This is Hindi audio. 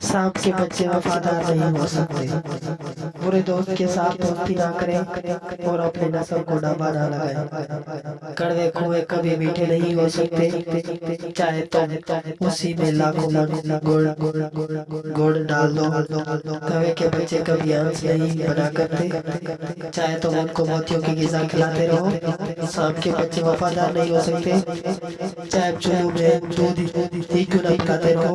सांप के बच्चे वफादार नहीं हो सकते। बुरे दोस्त के साथ दोस्ती ना करें और अपने नस्ल को डबा ना लगाए। कड़वे कुएँ कभी मीठे नहीं हो सकते। चाहे तो उसी में लाखों गुड़ गुड़ डाल दो। कवे के बच्चे कभी अंश नहीं बना करते। चाहे तो उनको मोतियों की गिजा खिलाते रहो। सांप के बच्चे वफादार नहीं हो सकते। चाहे चुल्लू में दूध ही क्यों ना पिलाते रहो।